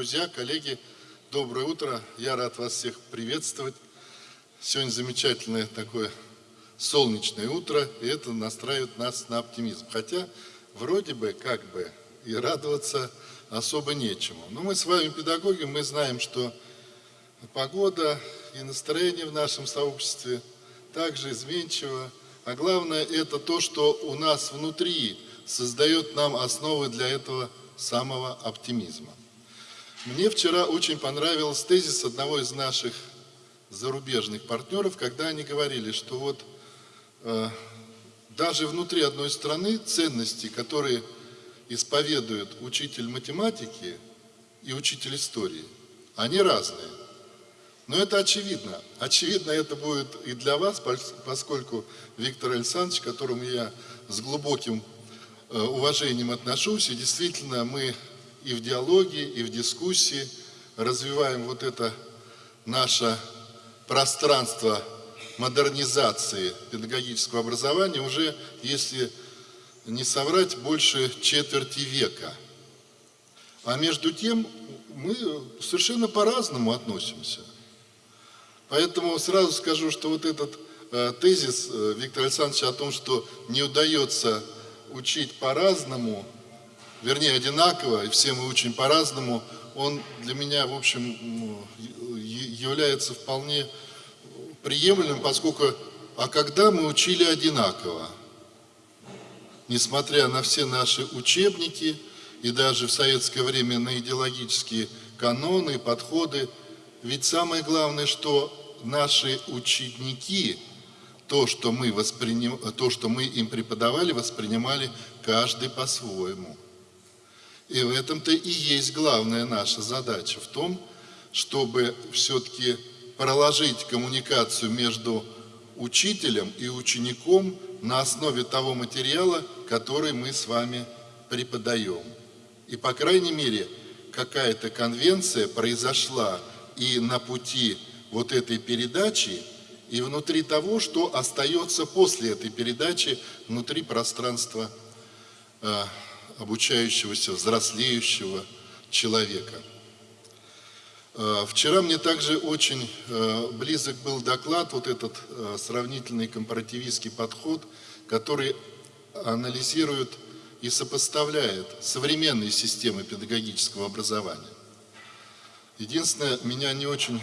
друзья, коллеги, доброе утро. Я рад вас всех приветствовать. Сегодня замечательное такое солнечное утро, и это настраивает нас на оптимизм. Хотя вроде бы как бы и радоваться особо нечему. Но мы с вами педагоги, мы знаем, что погода и настроение в нашем сообществе также изменчиво. А главное это то, что у нас внутри создает нам основы для этого самого оптимизма. Мне вчера очень понравился тезис одного из наших зарубежных партнеров, когда они говорили, что вот э, даже внутри одной страны ценности, которые исповедует учитель математики и учитель истории, они разные. Но это очевидно. Очевидно это будет и для вас, поскольку Виктор Александрович, к которому я с глубоким э, уважением отношусь, и действительно мы и в диалоге, и в дискуссии развиваем вот это наше пространство модернизации педагогического образования уже, если не соврать, больше четверти века. А между тем мы совершенно по-разному относимся. Поэтому сразу скажу, что вот этот э, тезис э, Виктора Александровича о том, что не удается учить по-разному, вернее одинаково, и все мы учим по-разному, он для меня, в общем, является вполне приемлемым, поскольку, а когда мы учили одинаково? Несмотря на все наши учебники и даже в советское время на идеологические каноны, подходы, ведь самое главное, что наши ученики, то, что мы, восприним... то, что мы им преподавали, воспринимали каждый по-своему. И в этом-то и есть главная наша задача, в том, чтобы все-таки проложить коммуникацию между учителем и учеником на основе того материала, который мы с вами преподаем. И, по крайней мере, какая-то конвенция произошла и на пути вот этой передачи, и внутри того, что остается после этой передачи, внутри пространства э, обучающегося, взрослеющего человека. Э, вчера мне также очень э, близок был доклад, вот этот э, сравнительный компаративистский подход, который анализирует и сопоставляет современные системы педагогического образования. Единственное, меня не очень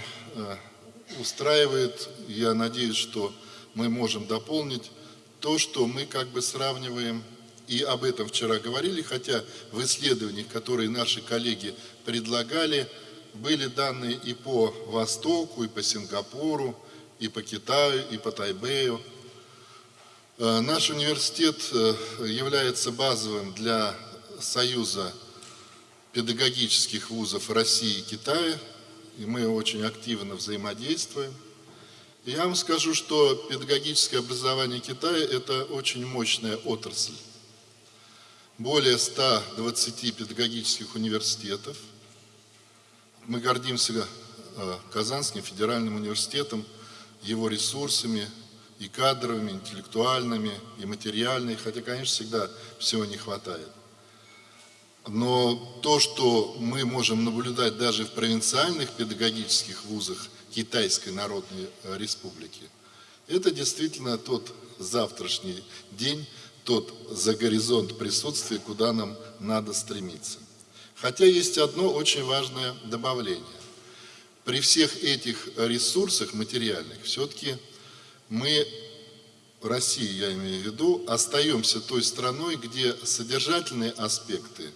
устраивает, я надеюсь, что мы можем дополнить, то, что мы как бы сравниваем и об этом вчера говорили, хотя в исследованиях, которые наши коллеги предлагали, были данные и по Востоку, и по Сингапуру, и по Китаю, и по Тайбэю. Э, наш университет э, является базовым для Союза педагогических вузов России и Китая, и мы очень активно взаимодействуем. Я вам скажу, что педагогическое образование Китая – это очень мощная отрасль более 120 педагогических университетов. Мы гордимся э, Казанским федеральным университетом, его ресурсами и кадровыми, интеллектуальными, и материальными, хотя, конечно, всегда всего не хватает. Но то, что мы можем наблюдать даже в провинциальных педагогических вузах Китайской Народной Республики, это действительно тот завтрашний день, тот за горизонт присутствия, куда нам надо стремиться. Хотя есть одно очень важное добавление. При всех этих ресурсах материальных все-таки мы, Россия, я имею в виду, остаемся той страной, где содержательные аспекты,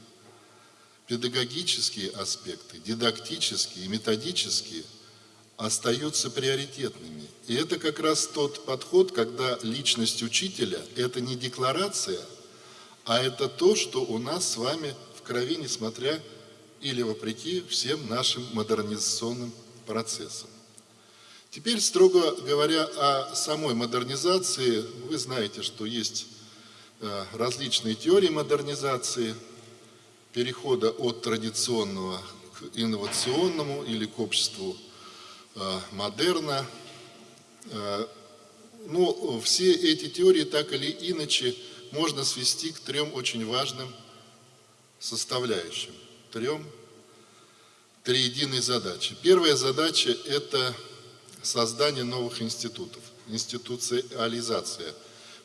педагогические аспекты, дидактические методические остаются приоритетными. И это как раз тот подход, когда личность учителя – это не декларация, а это то, что у нас с вами в крови, несмотря или вопреки всем нашим модернизационным процессам. Теперь, строго говоря о самой модернизации, вы знаете, что есть э, различные теории модернизации, перехода от традиционного к инновационному или к обществу модерна – Э, ну, все эти теории так или иначе можно свести к трем очень важным составляющим. Трем. три единые задачи. Первая задача – это создание новых институтов, институциализация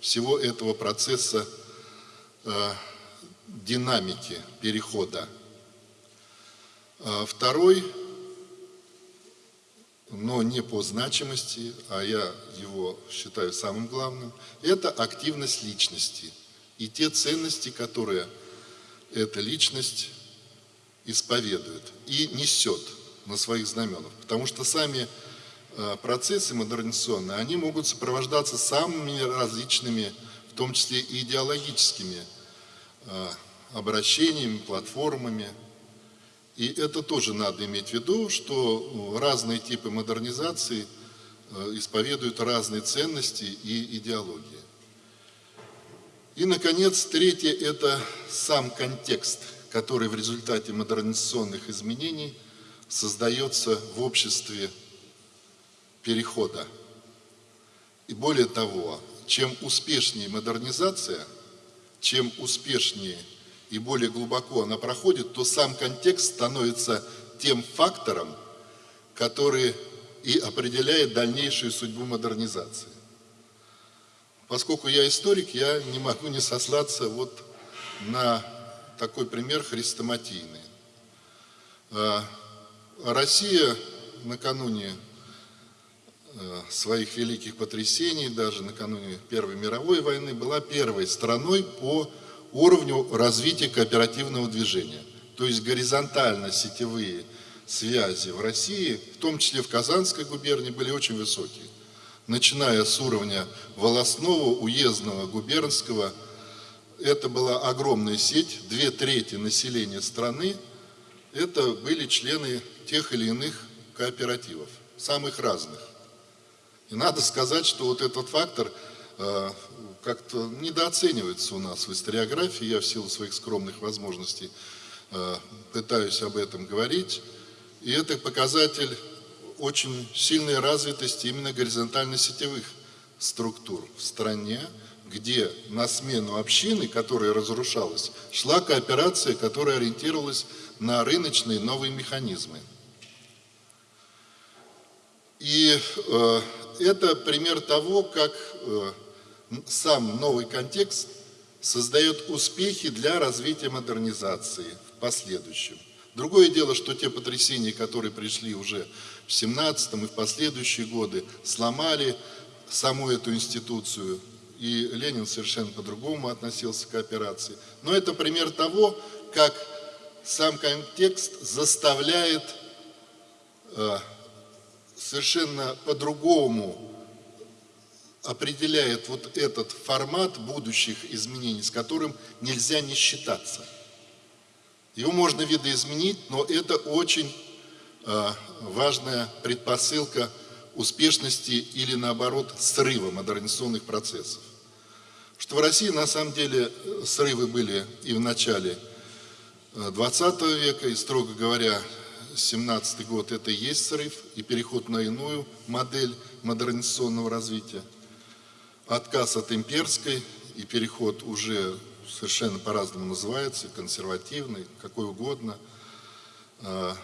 всего этого процесса э, динамики перехода. А второй, но не по значимости, а я его считаю самым главным, это активность личности и те ценности, которые эта личность исповедует и несет на своих знаменах. Потому что сами э, процессы модернизационные, они могут сопровождаться самыми различными, в том числе и идеологическими э, обращениями, платформами. И это тоже надо иметь в виду, что разные типы модернизации э, исповедуют разные ценности и идеологии. И, наконец, третье – это сам контекст – который в результате модернизационных изменений создается в обществе перехода. И более того, чем успешнее модернизация, чем успешнее и более глубоко она проходит, то сам контекст становится тем фактором, который и определяет дальнейшую судьбу модернизации. Поскольку я историк, я не могу не сослаться вот на такой пример хрестоматийный. А, Россия накануне э, своих великих потрясений, даже накануне Первой мировой войны, была первой страной по уровню развития кооперативного движения. То есть горизонтально-сетевые связи в России, в том числе в Казанской губернии, были очень высокие. Начиная с уровня волосного, уездного, губернского – это была огромная сеть, две трети населения страны, это были члены тех или иных кооперативов, самых разных. И надо сказать, что вот этот фактор э, как-то недооценивается у нас в историографии, я в силу своих скромных возможностей э, пытаюсь об этом говорить, и это показатель очень сильной развитости именно горизонтально-сетевых структур в стране, где на смену общины, которая разрушалась, шла кооперация, которая ориентировалась на рыночные новые механизмы. И э, это пример того, как э, сам новый контекст создает успехи для развития модернизации в последующем. Другое дело, что те потрясения, которые пришли уже в 17 и в последующие годы, сломали саму эту институцию, и Ленин совершенно по-другому относился к операции. Но это пример того, как сам контекст заставляет э, совершенно по-другому определяет вот этот формат будущих изменений, с которым нельзя не считаться. Его можно видоизменить, но это очень э, важная предпосылка успешности или наоборот срыва модернизационных процессов. Что в России на самом деле срывы были и в начале 20 э, века, и строго говоря, 17 год это и есть срыв и переход на иную модель модернизационного развития. Отказ от имперской и переход уже совершенно по-разному называется, консервативный, какой угодно. Э,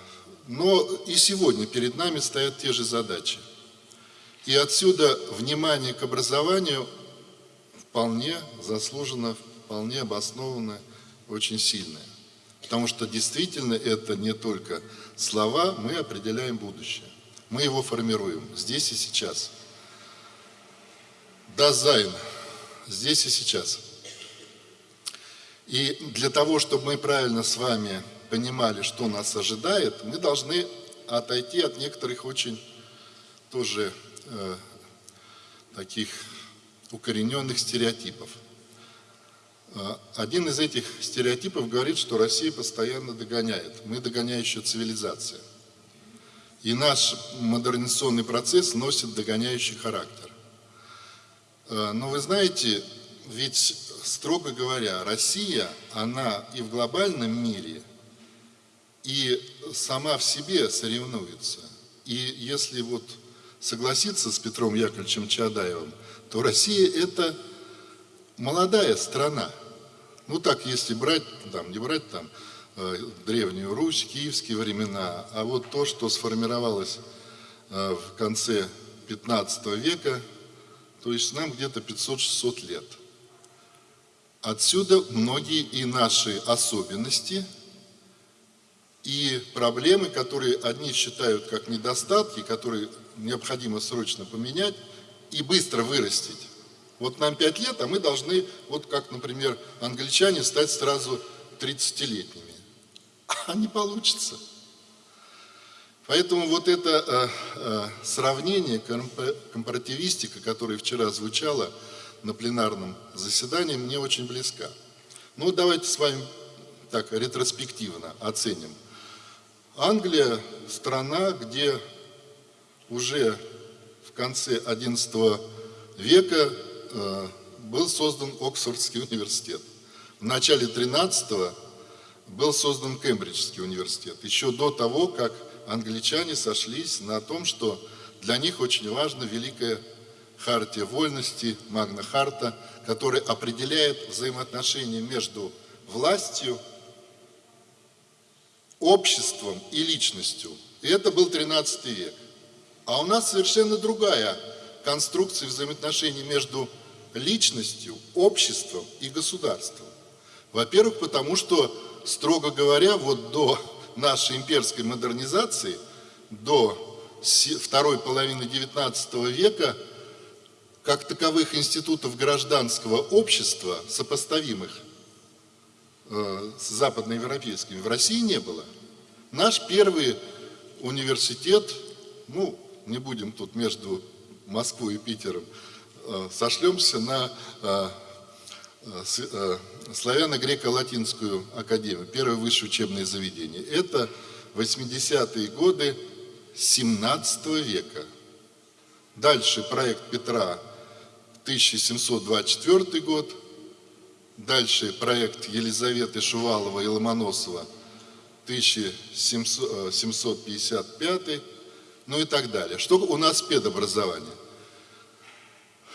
но и сегодня перед нами стоят те же задачи – и отсюда внимание к образованию вполне заслуженно, вполне обоснованно, очень сильное. Потому что действительно это не только слова, мы определяем будущее. Мы его формируем здесь и сейчас. Dasein здесь и сейчас. И для того, чтобы мы правильно с вами понимали, что нас ожидает, мы должны отойти от некоторых очень тоже э, таких укорененных стереотипов. Э, один из этих стереотипов говорит, что Россия постоянно догоняет. Мы догоняющая цивилизация. И наш модернизационный процесс носит догоняющий характер. Э, но вы знаете, ведь, строго говоря, Россия, она и в глобальном мире, и сама в себе соревнуется. И если вот согласиться с Петром Яковлевичем Чадаевым, то Россия – это молодая страна. Ну так, если брать, там, не брать там э, Древнюю Русь, киевские времена, а вот то, что сформировалось э, в конце 15 века, то есть нам где-то 500-600 лет. Отсюда многие и наши особенности, и проблемы, которые одни считают как недостатки, которые необходимо срочно поменять и быстро вырастить. Вот нам 5 лет, а мы должны, вот как, например, англичане, стать сразу 30-летними. А не получится. Поэтому вот это э, э, сравнение, компаративистика, которая вчера звучала на пленарном заседании, мне очень близка. Ну, давайте с вами так ретроспективно оценим. Англия – страна, где уже в конце XI века э, был создан Оксфордский университет. В начале XIII был создан Кембриджский университет. Еще до того, как англичане сошлись на том, что для них очень важна великая хартия вольности, Магна Харта, которая определяет взаимоотношения между властью, обществом и личностью. И это был 13 век. А у нас совершенно другая конструкция взаимоотношений между личностью, обществом и государством. Во-первых, потому что, строго говоря, вот до нашей имперской модернизации, до второй половины XIX века, как таковых институтов гражданского общества, сопоставимых э, с западноевропейскими, в России не было. Наш первый университет, ну, не будем тут между Москвой и Питером, э, сошлемся на э, славяно-греко-латинскую академию, первое высшее учебное заведение. Это 80-е годы 17 века. Дальше проект Петра 1724 год. Дальше проект Елизаветы Шувалова и Ломоносова 1755 ну и так далее. Что у нас педобразование?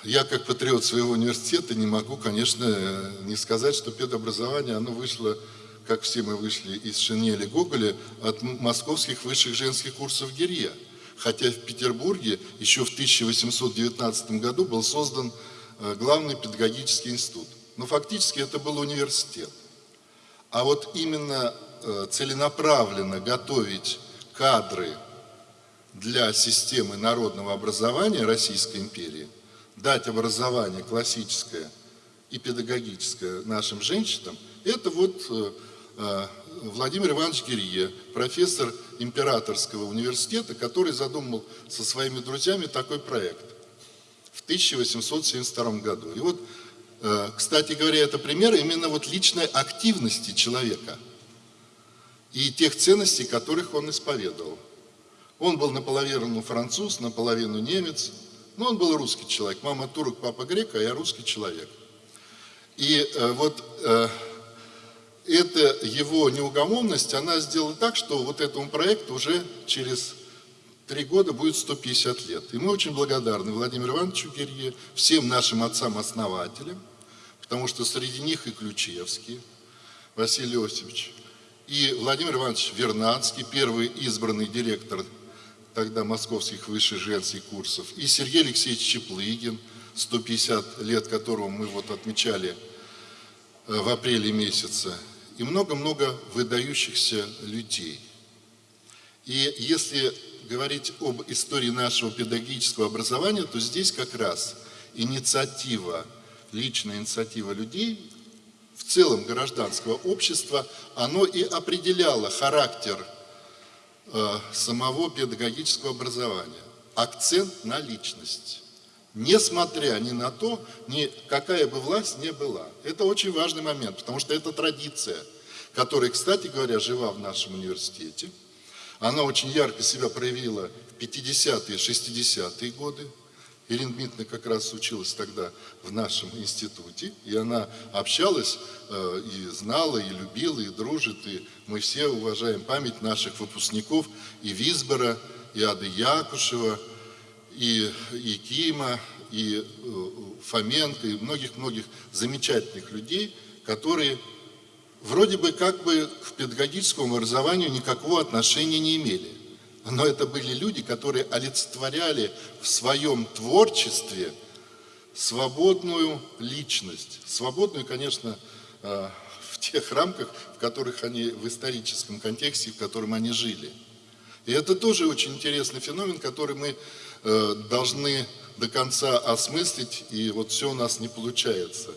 Я, как патриот своего университета, не могу, конечно, не сказать, что педобразование, оно вышло, как все мы вышли из Шинели Гоголя, от московских высших женских курсов Гирья. Хотя в Петербурге еще в 1819 году был создан э, главный педагогический институт. Но фактически это был университет. А вот именно э, целенаправленно готовить кадры для системы народного образования Российской империи, дать образование классическое и педагогическое нашим женщинам, это вот э, э, Владимир Иванович Гирье, профессор Императорского университета, который задумал со своими друзьями такой проект в 1872 году. И вот, э, кстати говоря, это пример именно вот личной активности человека и тех ценностей, которых он исповедовал. Он был наполовину француз, наполовину немец, но он был русский человек. Мама турок, папа грек, а я русский человек. И э, вот э, эта его неугомонность, она сделала так, что вот этому проекту уже через три года будет 150 лет. И мы очень благодарны Владимиру Ивановичу Гирье, всем нашим отцам-основателям, потому что среди них и Ключевский, Василий Осипович, и Владимир Иванович Вернадский, первый избранный директор тогда московских высших женских курсов, и Сергей Алексеевич Чеплыгин, 150 лет которого мы вот отмечали э, в апреле месяце, и много-много выдающихся людей. И если говорить об истории нашего педагогического образования, то здесь как раз инициатива, личная инициатива людей, в целом гражданского общества, оно и определяло характер самого педагогического образования. Акцент на личность. Несмотря ни на то, ни какая бы власть ни была. Это очень важный момент, потому что это традиция, которая, кстати говоря, жива в нашем университете. Она очень ярко себя проявила в 50-е, 60-е годы. Ирина Дмитриевна как раз училась тогда в нашем институте, и она общалась э, и знала, и любила, и дружит, и мы все уважаем память наших выпускников и Висбора, и Ады Якушева, и, и Кима, и э, Фоменко, и многих-многих замечательных людей, которые вроде бы как бы к педагогическому образованию никакого отношения не имели. Но это были люди, которые олицетворяли в своем творчестве свободную личность. Свободную, конечно, э, в тех рамках, в которых они, в историческом контексте, в котором они жили. И это тоже очень интересный феномен, который мы э, должны до конца осмыслить, и вот все у нас не получается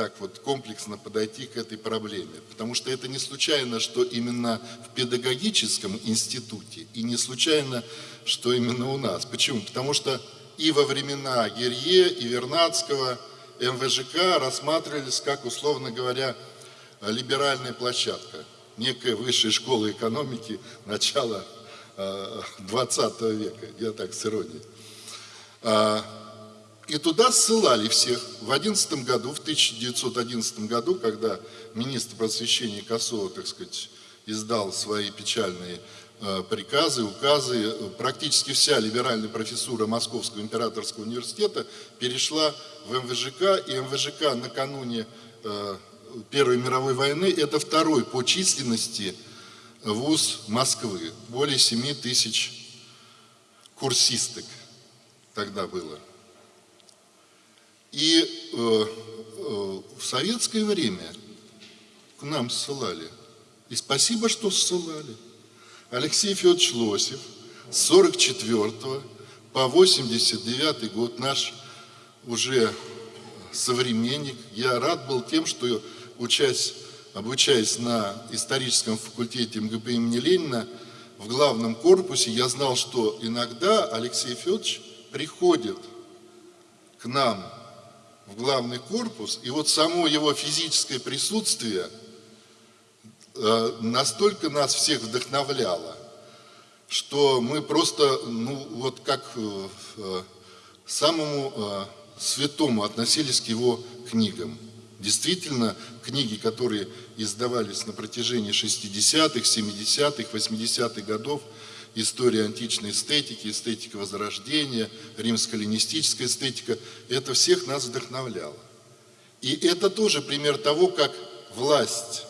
так вот комплексно подойти к этой проблеме. Потому что это не случайно, что именно в педагогическом институте, и не случайно, что именно у нас. Почему? Потому что и во времена Герье, и Вернадского МВЖК рассматривались как, условно говоря, либеральная площадка, некая высшая школа экономики начала 20 э, века, я так с иронией. И туда ссылали всех. В 11 году, в 1911 году, когда министр просвещения Косова, так сказать, издал свои печальные э, приказы, указы, практически вся либеральная профессура Московского императорского университета перешла в МВЖК, и МВЖК накануне э, Первой мировой войны это второй по численности вуз Москвы. Более 7 тысяч курсисток тогда было. И э, э, в советское время к нам ссылали. И спасибо, что ссылали. Алексей Федорович Лосев с 44 по 89 год наш уже современник. Я рад был тем, что учась, обучаясь на историческом факультете МГП имени Ленина, в главном корпусе я знал, что иногда Алексей Федорович приходит к нам в главный корпус, и вот само его физическое присутствие э, настолько нас всех вдохновляло, что мы просто, ну вот как э, э, самому святому относились к его книгам. Действительно, книги, которые издавались на протяжении 60-х, 70-х, 80-х годов, история античной эстетики, эстетика Возрождения, римско-ленистическая эстетика, это всех нас вдохновляло. И это тоже пример того, как власть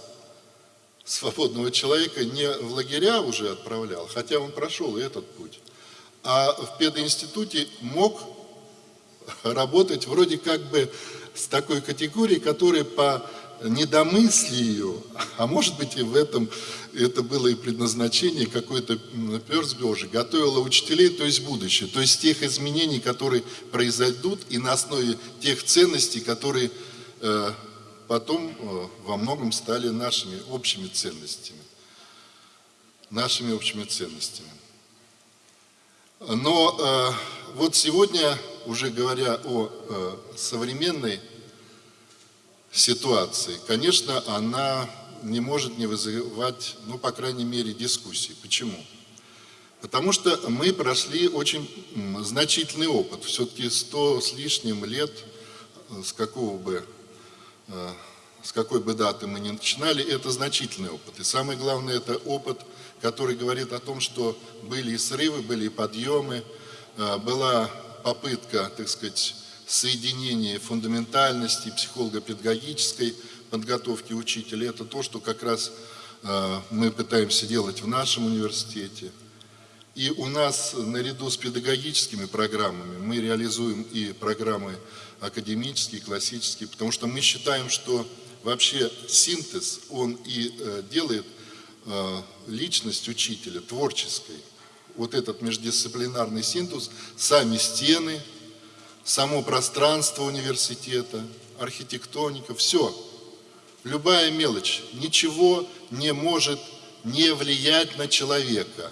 свободного человека не в лагеря уже отправлял, хотя он прошел и этот путь, а в пединституте мог работать вроде как бы с такой категорией, которая по недомыслию, а может быть и в этом это было и предназначение, какой-то перс Божий, готовила учителей, то есть будущее, то есть тех изменений, которые произойдут, и на основе тех ценностей, которые э, потом э, во многом стали нашими общими ценностями. Нашими общими ценностями. Но э, вот сегодня, уже говоря о э, современной ситуации, конечно, она не может не вызывать, ну, по крайней мере, дискуссий. Почему? Потому что мы прошли очень значительный опыт. Все-таки сто с лишним лет, э, с какого бы, э, с какой бы даты мы ни начинали, это значительный опыт. И самое главное, это опыт, который говорит о том, что были и срывы, были и подъемы, э, была попытка, так сказать, соединения фундаментальности, психолого-педагогической подготовки учителей. Это то, что как раз э, мы пытаемся делать в нашем университете. И у нас наряду с педагогическими программами мы реализуем и программы академические, классические, потому что мы считаем, что вообще синтез, он и э, делает э, личность учителя творческой. Вот этот междисциплинарный синтез, сами стены, само пространство университета, архитектоника, все. Любая мелочь, ничего не может не влиять на человека.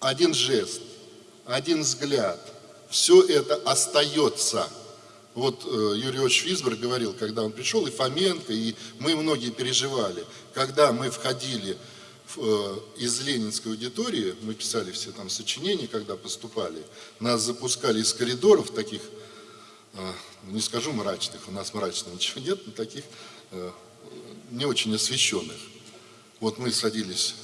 Один жест, один взгляд, все это остается. Вот э, Юрий Ильич Висберг говорил, когда он пришел, и Фоменко, и мы многие переживали, когда мы входили Э, из Ленинской аудитории, мы писали все там сочинения, когда поступали, нас запускали из коридоров таких, э, не скажу мрачных, у нас мрачного ничего нет, но таких э, не очень освещенных. Вот мы садились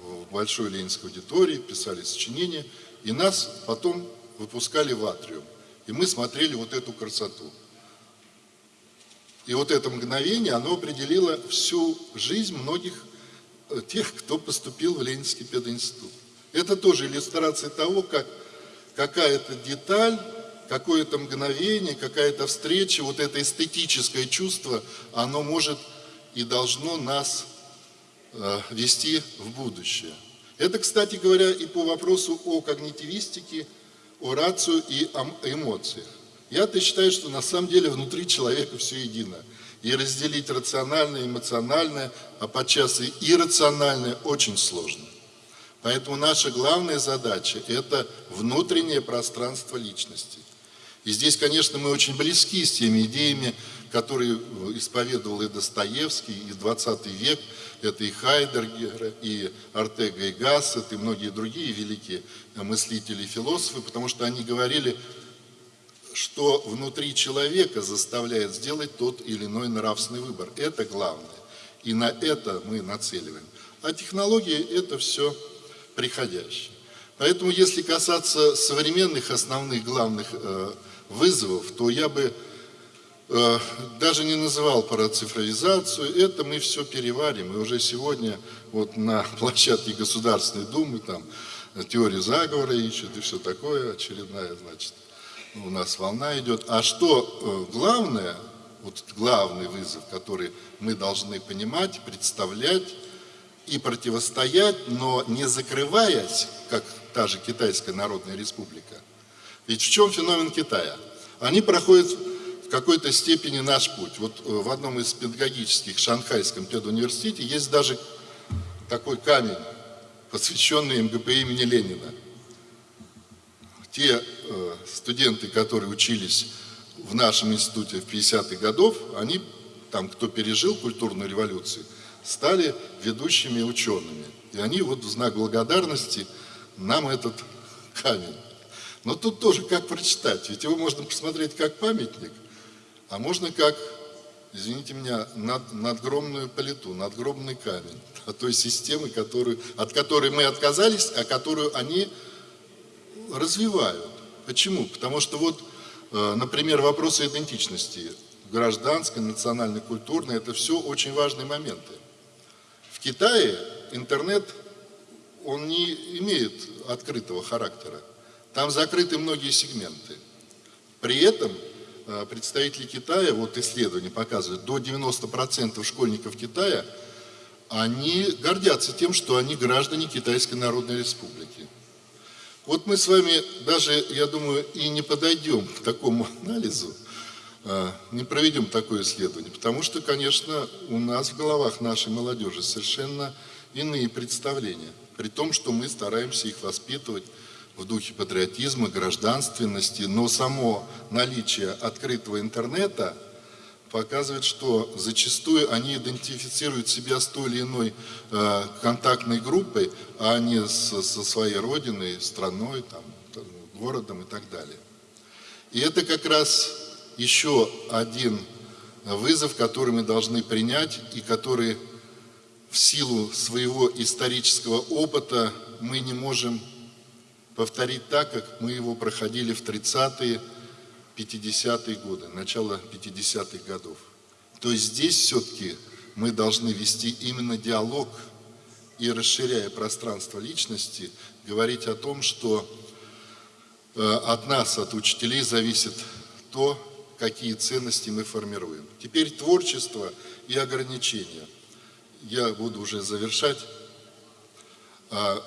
в большой ленинской аудитории, писали сочинения, и нас потом выпускали в атриум. И мы смотрели вот эту красоту. И вот это мгновение, оно определило всю жизнь многих э, тех, кто поступил в Ленинский пединститут. Это тоже иллюстрация того, как какая-то деталь, какое-то мгновение, какая-то встреча, вот это эстетическое чувство, оно может и должно нас э, вести в будущее. Это, кстати говоря, и по вопросу о когнитивистике, о рацию и о эмоциях. Я-то считаю, что на самом деле внутри человека все едино. И разделить рациональное, эмоциональное, а подчас и иррациональное очень сложно. Поэтому наша главная задача – это внутреннее пространство личности. И здесь, конечно, мы очень близки с теми идеями, которые исповедовал и Достоевский, и 20 век. Это и Хайдергер, и Артега, и Гассет, и многие другие великие мыслители и философы, потому что они говорили, что внутри человека заставляет сделать тот или иной нравственный выбор. Это главное. И на это мы нацеливаем. А технологии – это все приходящее. Поэтому, если касаться современных основных главных э, вызовов, то я бы э, даже не называл про цифровизацию. Это мы все переварим. И уже сегодня вот на площадке Государственной Думы там теорию заговора ищут и все такое, очередная, значит, у нас волна идет. А что э, главное, вот главный вызов, который мы должны понимать, представлять и противостоять, но не закрываясь, как та же Китайская Народная Республика. Ведь в чем феномен Китая? Они проходят в какой-то степени наш путь. Вот э, в одном из педагогических Шанхайском педуниверситете есть даже такой камень, посвященный МГП имени Ленина те э, студенты, которые учились в нашем институте в 50-х годов, они, там, кто пережил культурную революцию, стали ведущими учеными. И они вот в знак благодарности нам этот камень. Но тут тоже как прочитать, ведь его можно посмотреть как памятник, а можно как, извините меня, над, надгромную политу, надгробный камень от той системы, которую, от которой мы отказались, а которую они развивают. Почему? Потому что вот, э, например, вопросы идентичности, гражданской, национальной, культурной, это все очень важные моменты. В Китае интернет, он не имеет открытого характера. Там закрыты многие сегменты. При этом э, представители Китая, вот исследования показывают, до 90% школьников Китая, они гордятся тем, что они граждане Китайской Народной Республики. Вот мы с вами даже, я думаю, и не подойдем к такому анализу, а, не проведем такое исследование, потому что, конечно, у нас в головах нашей молодежи совершенно иные представления, при том, что мы стараемся их воспитывать в духе патриотизма, гражданственности, но само наличие открытого интернета – показывает, что зачастую они идентифицируют себя с той или иной э, контактной группой, а не со своей родиной, страной, там, городом и так далее. И это как раз еще один вызов, который мы должны принять и который в силу своего исторического опыта мы не можем повторить так, как мы его проходили в 30-е 50-е годы, начало 50-х годов. То есть здесь все-таки мы должны вести именно диалог и, расширяя пространство личности, говорить о том, что э, от нас, от учителей зависит то, какие ценности мы формируем. Теперь творчество и ограничения. Я буду уже завершать. А,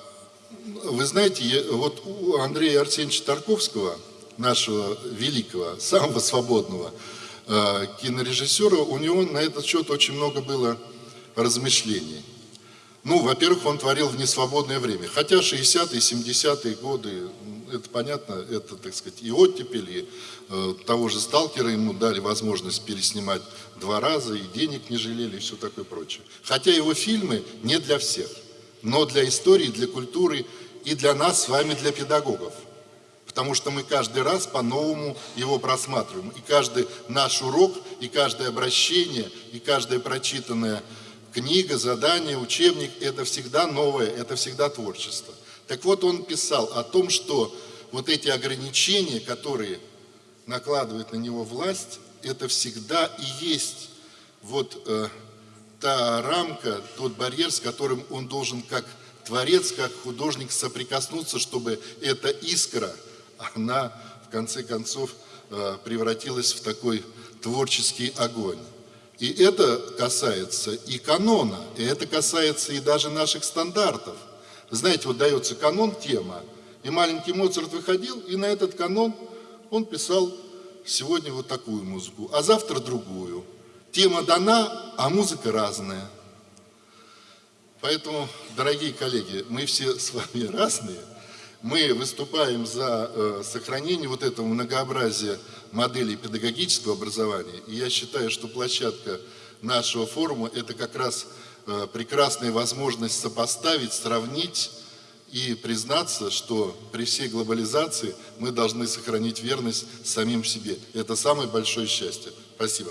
вы знаете, вот у Андрея Арсеньевича Тарковского – нашего великого, самого свободного э, кинорежиссера, у него на этот счет очень много было размышлений. Ну, во-первых, он творил в несвободное время. Хотя 60-е, 70-е годы, это понятно, это, так сказать, и оттепель, и э, того же сталкера ему дали возможность переснимать два раза, и денег не жалели, и все такое прочее. Хотя его фильмы не для всех, но для истории, для культуры и для нас с вами, для педагогов потому что мы каждый раз по-новому его просматриваем. И каждый наш урок, и каждое обращение, и каждая прочитанная книга, задание, учебник – это всегда новое, это всегда творчество. Так вот, он писал о том, что вот эти ограничения, которые накладывает на него власть, это всегда и есть вот э, та рамка, тот барьер, с которым он должен как творец, как художник соприкоснуться, чтобы эта искра, она в конце концов э, превратилась в такой творческий огонь. И это касается и канона, и это касается и даже наших стандартов. Знаете, вот дается канон, тема, и маленький Моцарт выходил, и на этот канон он писал сегодня вот такую музыку, а завтра другую. Тема дана, а музыка разная. Поэтому, дорогие коллеги, мы все с вами разные. Мы выступаем за э, сохранение вот этого многообразия моделей педагогического образования. И я считаю, что площадка нашего форума – это как раз э, прекрасная возможность сопоставить, сравнить и признаться, что при всей глобализации мы должны сохранить верность самим себе. Это самое большое счастье. Спасибо.